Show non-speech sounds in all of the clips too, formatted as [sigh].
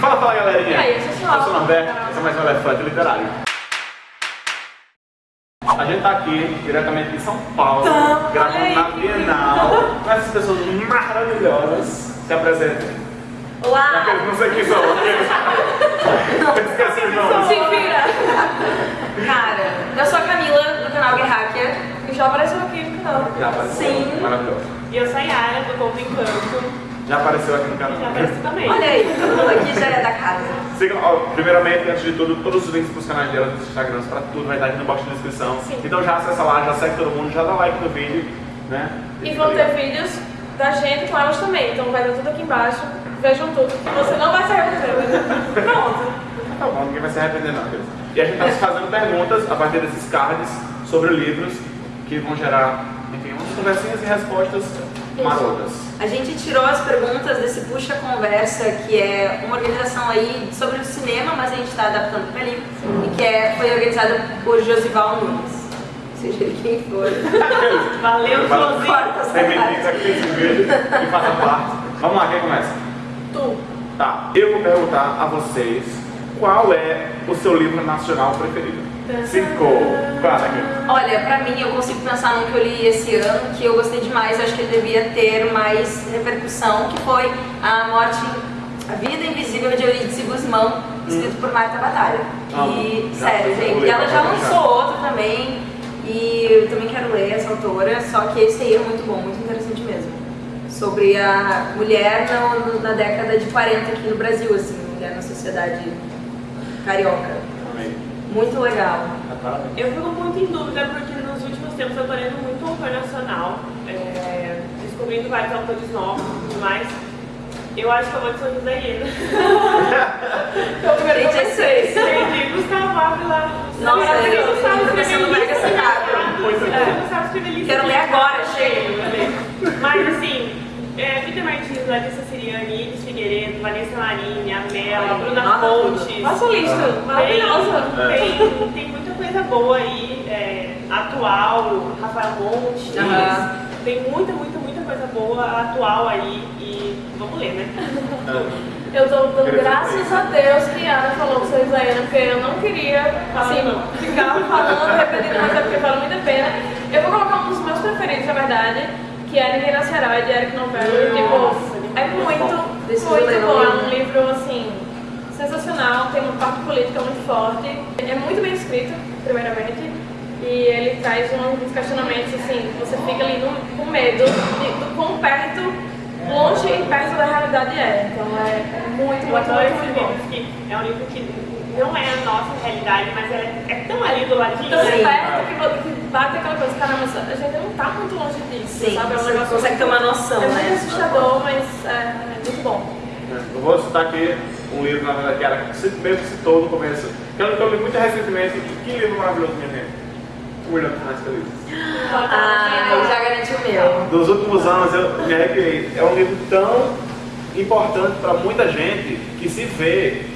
Fala, fala galerinha! E aí, pessoal? Eu sou o Norberto, esse é mais um Elefante Literário. A gente tá aqui diretamente de São Paulo, Tá, gravando na. Bienal, com essas pessoas maravilhosas. Se apresentem. Olá! Aqueles não sei quem são, [laughs] aqueles. Esqueci o nome. Se vira! Cara, eu sou a Camila, do canal Guerrakia, e já apareceu aqui no canal. Já apareceu. Sim. Maravilhoso. E eu sou a Yara, do Corpo Encanto. Já apareceu aqui no canal. Já apareci também. Olha aí, todo mundo aqui já é da casa. Sigam, ó, primeiramente, antes de tudo, todos os links para os canais dela, dos Instagrams, para tudo vai estar aqui no box de descrição. Sim. Então já acessa lá, já segue todo mundo, já dá like no vídeo, né? E vão ter vídeos da gente com elas também, então vai estar tudo aqui embaixo. Vejam tudo, você não vai se arrepender. Pronto. Tá bom, ninguém vai se arrepender não. Cris. E a gente está fazendo perguntas a partir desses cards sobre livros que vão gerar, enfim, umas conversinhas e respostas marotas. A gente tirou as perguntas desse Puxa Conversa, que é uma organização aí sobre o cinema, mas a gente está adaptando para livro, e que é, foi organizada por Josival Nunes. Seja ele quem for. [laughs] Valeu, Josi. Corta essa Tem parte. meninos aqui nesse vídeo que fazem parte. Vamos lá, quem começa? Tu. Tá, eu vou perguntar a vocês qual é o seu livro nacional preferido. Quatro, Olha, pra mim, eu consigo pensar num que eu li esse ano, que eu gostei demais, eu acho que ele devia ter mais repercussão, que foi A Morte, A Vida Invisível de Eurídice Guzmão, escrito por Marta Batalha. Ah, E, já sério, gente, ler, ela já lançou outro também, e eu também quero ler essa autora, só que esse aí é muito bom, muito interessante mesmo. Sobre a mulher na, na década de 40 aqui no Brasil, assim, mulher na sociedade carioca. Muito legal. Eu fico muito em dúvida porque nos últimos tempos eu tô lendo muito autor nacional, é, descobrindo vários autores novos e tudo mais. Eu acho que eu vou de São José Iena. Eu primeiro comecei. Entendi, Gustavo Ávila. Nossa, Maravilhoso, eu tô sabe começando escrever mega livro, sacado. Muito bom. Não sabe escrever livro. Quero ler agora, chega. Mas assim, é, Vitor Martins, Larissa Siriani, Iris Figueiredo, Vanessa Marini, a Mela, Ai, Bruna nota Fontes. Nossa lista, maravilhosa. Tem, tem, tem muita coisa boa aí, é, atual, Rafael Montes. Aham. Tem muita, muita, muita coisa boa atual aí e vamos ler, né? Eu tô dando graças a Deus que a Ana falou pra vocês aí, porque eu não queria, assim, não. ficar falando, repetindo, mas é porque vale muito a pena. Eu vou colocar um dos meus preferidos, na verdade, que é Ninguém Nascerá, de Eric Novello. Tipo, é muito, muito bom. É um livro, assim, sensacional, tem uma parte política muito forte. É muito bem escrito, primeiramente. E ele traz uns questionamentos, assim, que você fica ali no, com medo de, do quão perto, longe e perto da realidade é. Então é muito, muito, muito, esse muito bom. é um livro que não é a nossa realidade, mas é, é tão ali do ladinho. Tão né? perto que, bate aquela coisa, caramba, a gente não tá muito longe disso, Sim, sabe? É um negócio consegue ter uma noção, É muito né? assustador, mas é, é muito bom. Eu vou citar aqui um livro, na verdade, que era que mesmo citou no começo, que eu, que eu li muito recentemente. Que livro maravilhoso, minha gente. De finais felizes. Ah, eu já garanti o meu. Dos últimos anos eu me arrepiei. É um livro tão importante para muita gente que se vê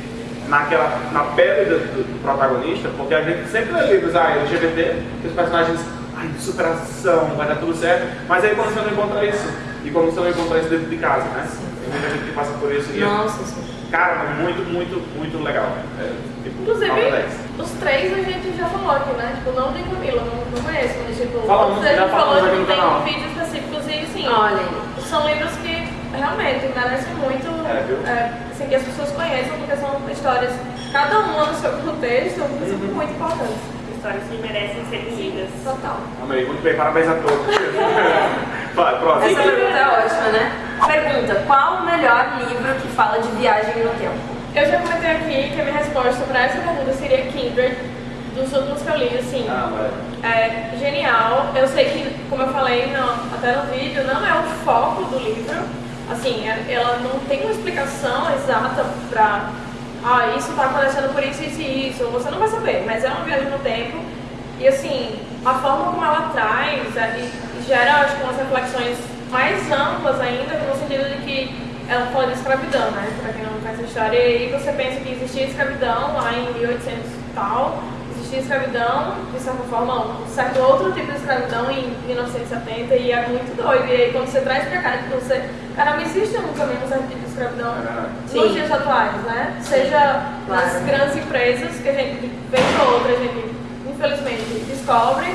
naquela, na pele do, do- do protagonista, porque a gente sempre lê livros ah, LGBT, que os personagens, ai, de superação, vai dar tudo certo, mas aí quando você não encontra isso, e quando você não encontra isso dentro de casa, né? Tem muita gente que passa por isso e, Nossa, sim. cara, muito, muito, muito legal. É, tipo, Inclusive, nota 10. os três a gente já falou aqui, né? Tipo, não tem Camila, não, não conheço, mas tipo, Fala a já gente falamos falou que tem canal. vídeos específicos e sim, Olha são livros que realmente merecem muito É, viu? é, assim, que as pessoas conheçam, porque são histórias, cada uma no seu contexto, Uhum. muito importantes. Histórias que merecem ser lidas. Total. Amei, muito bem, parabéns a todos. [laughs] Vai, próximo. Essa pergunta é ótima, né? Pergunta, qual o melhor livro que fala de viagem no tempo? Eu já comentei aqui que a minha resposta para essa pergunta seria Kindred, dos últimos que eu li, assim. Ah. É genial. Eu sei que, como eu falei no- até no vídeo, não é o foco do livro. Assim, é- ela não tem uma explicação exata pra. Ah, isso tá acontecendo por isso, isso e isso. Você não vai saber, mas é uma viagem no tempo. E assim, a forma como ela traz é, gera, acho que, umas reflexões mais amplas ainda, no sentido de que ela fala de escravidão, né? Pra quem não conhece a história. E você pensa que existia escravidão lá em 1800 e tal existia escravidão, de certa forma, um certo outro tipo de escravidão em 1970 e é muito doido. E aí quando você traz pra cá, tipo, você, caramba, existe um, também um certo tipo de escravidão Sim. nos dias atuais, né? Seja nas Claro. grandes empresas, que a gente, vez ou outra, a gente, infelizmente, descobre,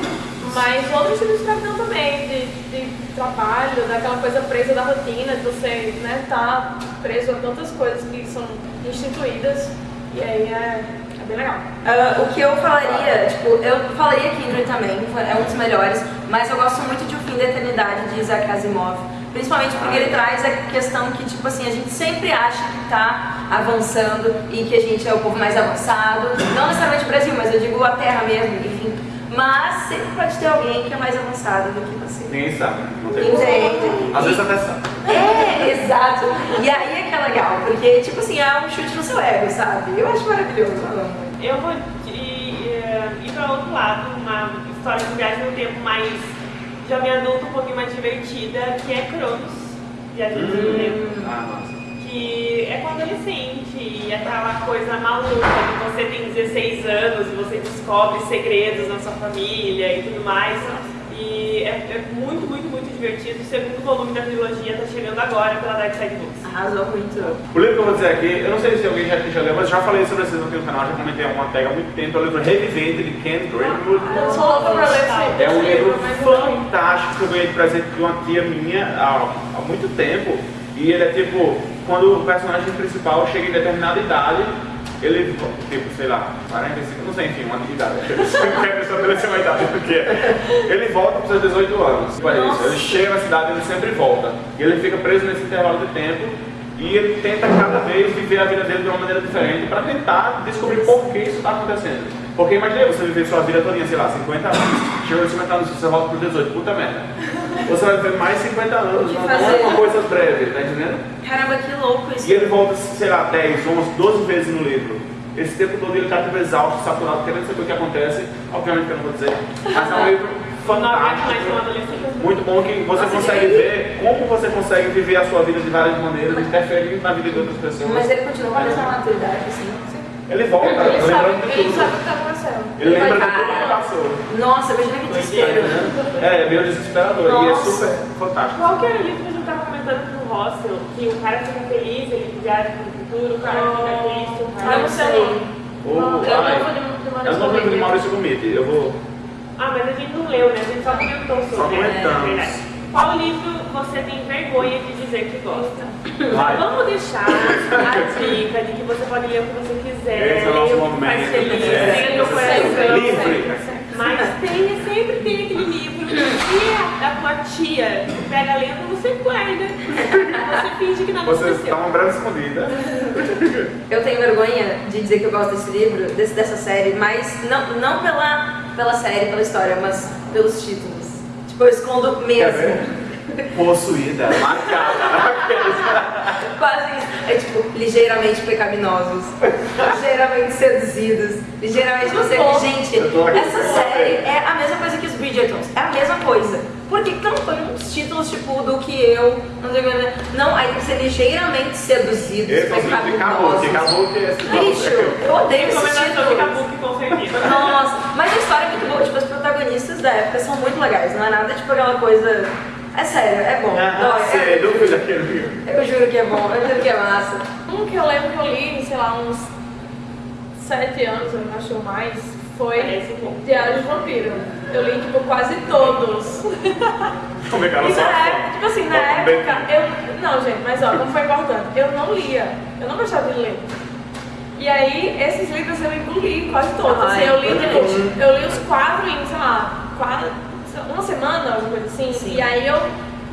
mas outros tipos de escravidão também, de, de trabalho, daquela coisa presa da rotina, de você né, tá preso a tantas coisas que são instituídas, e aí é bem legal. Ah, o que eu falaria, tipo, eu falaria Kindred também, é um dos melhores, mas eu gosto muito de O Fim da Eternidade de Isaac Asimov. Principalmente porque ele traz a questão que, tipo assim, a gente sempre acha que tá avançando e que a gente é o povo mais avançado. Não necessariamente o Brasil, mas eu digo a Terra mesmo, enfim. Mas sempre pode ter alguém que é mais avançado do que você. Ninguém sabe, não tem. Entende? Às vezes até sabe. É, exato. E aí é que é legal, porque, tipo assim, é um chute no seu ego, sabe? Eu acho maravilhoso. eu vou ir, eh, ir para outro lado, uma história de viagem no tempo mais jovem adulto, um pouquinho mais divertida, que é Cronos, Viagem no Tempo. Ah, nossa. Que é com adolescente, e aquela coisa maluca que você tem 16 anos e você descobre segredos na sua família e tudo mais. E é, é muito, muito, muito divertido. O segundo volume da trilogia está chegando agora pela Dark Side Books. Arrasou muito. O livro que eu vou dizer aqui, eu não sei se alguém já, já leu, mas já falei sobre esse aqui no canal, já comentei alguma tag há muito tempo, é o livro Revivente de Ken Greenwood. Eu sou louca pra ler esse, É um livro não fantástico que eu ganhei de presente de uma tia minha há, há muito tempo. E ele é tipo, quando o personagem principal chega em determinada idade, ele, tipo, sei lá, 45, não sei, enfim, uma idade. Eu quero estabelecer uma idade do que é. Ele volta para os seus 18 anos. Tipo, é isso. Ele chega na cidade e ele sempre volta. E ele fica preso nesse intervalo de tempo. E ele tenta cada vez viver a vida dele de uma maneira diferente para tentar descobrir por que isso está acontecendo. Porque imagina você viver sua vida toda, sei lá, 50 anos. Chegou nos 50 anos, você volta para os 18, puta merda. Você vai viver mais 50 anos, não, não é uma coisa breve, tá entendendo? Caramba, que louco isso. E ele volta, sei lá, 10, 11, 12 vezes no livro. Esse tempo todo ele tá tipo exausto, saturado, querendo saber o que acontece. Obviamente que eu não vou dizer. Mas é um livro ser um fantástico. Muito bom que você consegue ver como você consegue viver a sua vida de várias maneiras, interferindo na vida de outras pessoas. Mas ele continua com a mesma maturidade, assim. Ele volta, Ele lembrando sabe, de ele tudo. sabe o que tá acontecendo. Ele lembra de tudo que passou. Nossa, imagina que desespero. É, é meio desesperador e é Nossa. super fantástico. Qual que era o livro que a gente tava comentando com o Hostel? Que o cara fica feliz, ele viaja pro futuro, o cara fica triste, o cara... não sei. O- Não, É o Maurício novo livro de. Maurício Gomide. Eu vou. Ah, mas a gente não leu, né? A gente só comentou sobre. Só né? comentamos. É. Qual livro você tem vergonha de dizer que gosta? Vai. Vamos deixar a dica de que você pode ler o que você quiser, Esse é o nosso ler o que faz momento. feliz, É. leia no coração. Livre. Mas tem, sempre tem aquele livro que se a tua tia pega lendo, você guarda. Você finge que nada Você aconteceu. está uma breve escondida. Eu tenho vergonha de dizer que eu gosto desse livro, desse, dessa série, mas não, não pela, pela série, pela história, mas pelos títulos. Tipo, eu escondo mesmo. Possuída, marcada. [laughs] Quase isso. É tipo, ligeiramente pecaminosos, ligeiramente seduzidos, ligeiramente bom. Gente, essa série é a mesma coisa que os Bridgertons. É a mesma coisa. Porque não foi uns títulos tipo do que eu, não sei o que. Não, aí tem que ser ligeiramente seduzidos, Esse é de Cabo, que pecaminosos. É esse Bicho, eu odeio esses Recomendação Nossa, mas a história é muito boa, tipo, os protagonistas da época são muito legais, não é nada tipo aquela coisa. É sério, é bom. Ah, Ó, sei, é- daquele livro. eu juro que é bom, eu juro que é massa. Um que eu lembro que eu li, sei lá, uns sete anos, eu acho ou mais, foi bom. Diário de Vampiro. Eu li, tipo, quase todos. Como é que ela E só na época, tipo assim, na Bota bem- época, eu. Não, gente, mas ó, como foi importante, eu não lia, eu não gostava de ler. E aí, esses livros eu engoli quase todos. Assim, Ai, eu li, eu tipo, eu li os quatro em, sei lá, quatro, uma semana, alguma coisa assim. Sim. E aí eu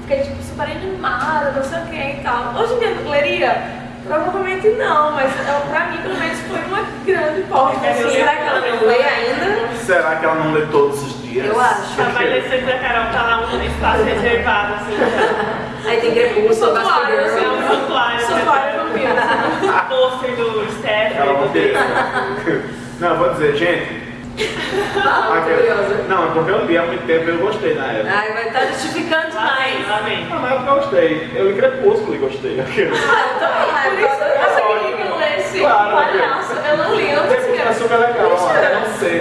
fiquei, tipo, super animada, não sei o que e tal. Hoje em dia eu leria? Provavelmente não, mas eu, pra mim, pelo menos, foi uma grande porta. Eu Assim, Será que ela não lê ainda? Será que ela não lê todos os dias? Eu acho. A adolescente da Carol tá lá um espaço reservado, assim. Aí tem Crepúsculo, Santuário, É Girl. um santuário. Santuário O pôster do Ela Stephen, não do tem. David. Não, eu vou dizer, gente. Tô curiosa. Não, é porque eu li há muito tempo e eu gostei na época. Ai, vai estar justificando Lá vem, demais. lá vem. Ah, na época eu gostei. Eu li Crepúsculo e gostei. Ah, eu também, Por eu isso eu queria que eu lesse Claro, palhaço. Eu não li, eu não Crepúsculo é sei. super legal, eu não sei.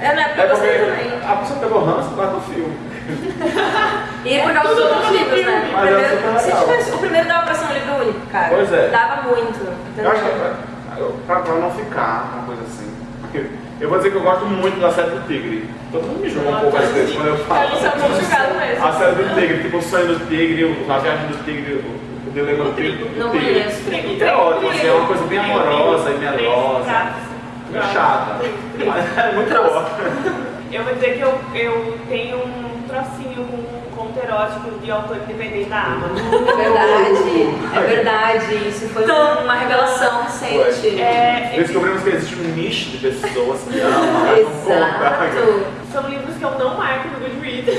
É na época É eu gostei porque também. a pessoa pegou ranço por causa do filme. E por causa dos outros livros, né? O é primeiro, se tivesse, o primeiro dava pra ser um livro único, cara. Pois é. Dava muito. Eu acho que entendeu? pra, pra, não ficar uma coisa assim. porque Eu vou dizer que eu gosto muito da série do Tigre. Todo mundo me julga um pouco às vezes quando eu falo. Muito julgados mesmo. A série do Tigre, tipo o sonho do Tigre, o- a viagem do Tigre, o dilema do Tigre. Não conheço. É ótimo, assim, é uma coisa bem amorosa e melosa. É chata. Mas é muito boa. Eu vou dizer que eu, eu tenho um trocinho com erótico de autor independente da Amazon. É verdade, é verdade. Isso foi uma revelação recente. É, Descobrimos que existe um nicho de pessoas que amam, não. [laughs] Exato. são livros que eu não marco no Goodreads. [laughs]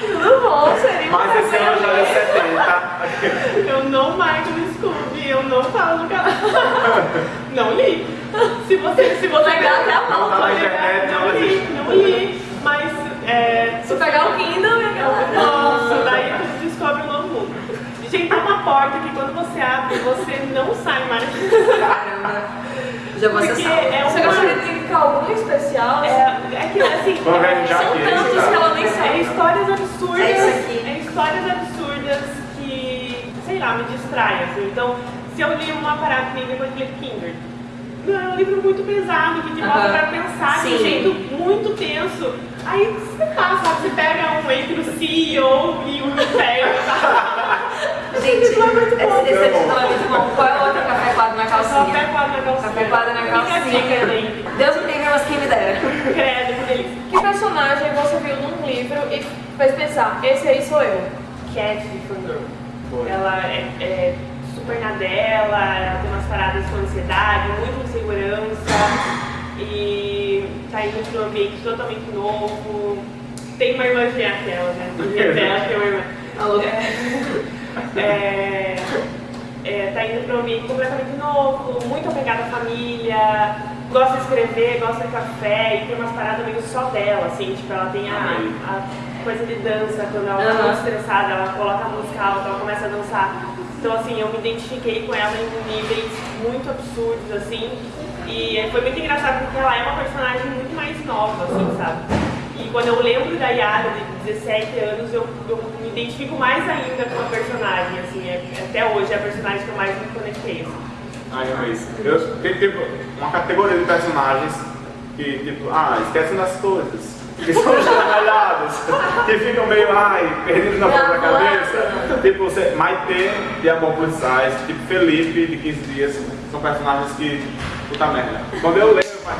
Tudo bom, seria Mas esse ano já é vergonha. 70. Eu não marco no Scooby, eu não falo no canal. [laughs] Não li. Se você, se você Legal, até a Não internet, pegar, não não li, não li. Mas é, Se pegar o Kindle. Nossa, daí você descobre um novo mundo. Gente, tem uma porta que quando você abre, você não sai mais. Caramba. Já vou Porque acessar. é Você uma... gostaria de indicar algum especial? É, é que assim. Já são aqui, tantos tá? que ela nem É sabe. histórias absurdas. É isso aqui. é histórias absurdas que, sei lá, me distraem. Assim. Então, se eu li uma parada que nem depois de Kinder. Não, é um livro muito pesado, que te bota Aham. pra pensar de Sim. um jeito muito tenso. Aí você passa, sabe? Você pega um entre o CEO e o inferno. tá? [laughs] Gente, esse, esse título é muito bom. Qual é o outro café quadro na calcinha? pé quadro na calcinha. Café quadro na calcinha. dica, gente. Deus me livre, mas quem me dera. Credo, que delícia. Que personagem você viu num livro e fez pensar, esse aí sou eu? Cat de. Foi. Ela é, é super na dela, ela tem umas paradas com ansiedade, muita insegurança e tá indo pra um ambiente totalmente novo. Tem uma irmã gêmea aquela, né? Minha dela tem uma irmã. Alô? É, é, tá indo para um ambiente completamente novo, muito apegada à família, gosta de escrever, gosta de café e tem umas paradas meio só dela, assim, tipo, ela tem a, a coisa de dança, quando ela tá muito estressada, ela coloca a música alta, ela começa a dançar. Então, assim, eu me identifiquei com ela em níveis muito absurdos, assim, e foi muito engraçado porque ela é uma personagem muito mais nova, assim, sabe? E quando eu lembro da Yara de 17 anos, eu, eu me identifico mais ainda com a personagem, assim, é- até hoje é a personagem que eu mais me conectei. Assim. Ai, eu isso. Eu tem uma categoria de personagens que, tipo, ah, esquecem das coisas. Que são estragalhados, que ficam meio, ai, perdidos na própria cabeça. Tipo, você, Maite de Amor Plus Size, tipo Felipe de 15 dias, são personagens que, puta merda. Quando eu leio, eu falo,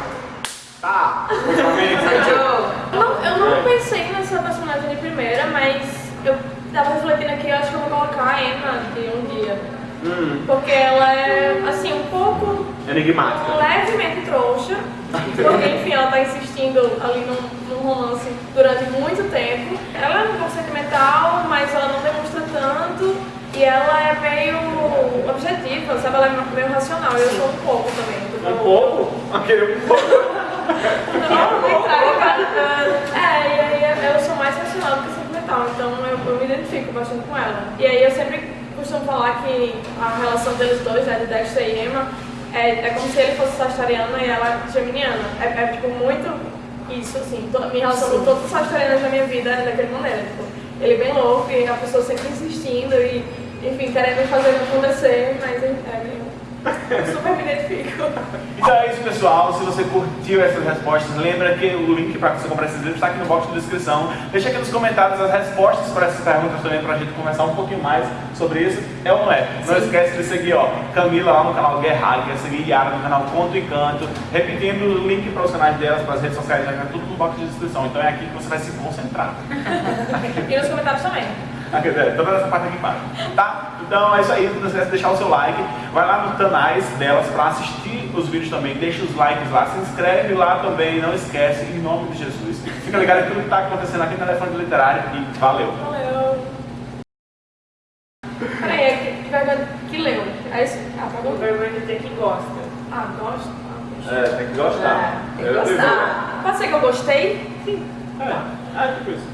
tá. Joe. Não, eu não pensei nessa personagem de primeira, mas eu tava refletindo aqui, eu acho que eu vou colocar a Emma de um dia. Hum, Porque ela é, assim, um pouco enigmática. levemente trouxa, porque enfim, ela tá insistindo ali num, num romance durante muito tempo. Ela é um pouco sentimental, mas ela não demonstra tanto. E ela é meio objetiva, sabe? Ela é meio racional. Eu sou um pouco também. Um pouco? Aquele um pouco. Não, não É, e aí eu sou mais racional do que sentimental, então eu, eu me identifico bastante com ela. E aí eu sempre costumo falar que a relação deles dois, né, de Dexter e Emma, é, é como se ele fosse sagitariano e ela geminiana. É, é tipo muito isso, assim. Minha relação com todos os sagitarianos da minha vida daquela maneira. Tipo, ele é bem louco e a pessoa sempre insistindo e, enfim, querendo fazer acontecer, mas é. Super me identifico. Então é isso, pessoal. Se você curtiu essas respostas, lembra que o link para você comprar esses livros está aqui no box de descrição. Deixa aqui nos comentários as respostas para essas perguntas também para a gente conversar um pouquinho mais sobre isso. É ou não é? Não esquece de seguir ó, Camila lá no canal Guerrari, quer seguir Yara no canal Conto e Canto. Repetindo o link para os canais delas, para as redes sociais, já tá tudo no box de descrição. Então é aqui que você vai se concentrar. [laughs] E nos comentários também. Aqui, é, toda essa parte aqui embaixo. Tá? Então é isso aí. Não esquece de deixar o seu like. Vai lá nos canais delas para assistir os vídeos também. Deixa os likes lá. Se inscreve lá também. Não esquece. Em nome de Jesus. Fica ligado em tudo que está acontecendo aqui no Elefante Literário. E valeu. Valeu. Peraí, é que, que, vai- que leu. É isso? Ah, tá bom. vergonha de dizer que gosta. Ah, gosto. Ah, gosto. É, tem que gostar. É, tem que gostar. Pode ser que eu gostei? É, é tipo isso.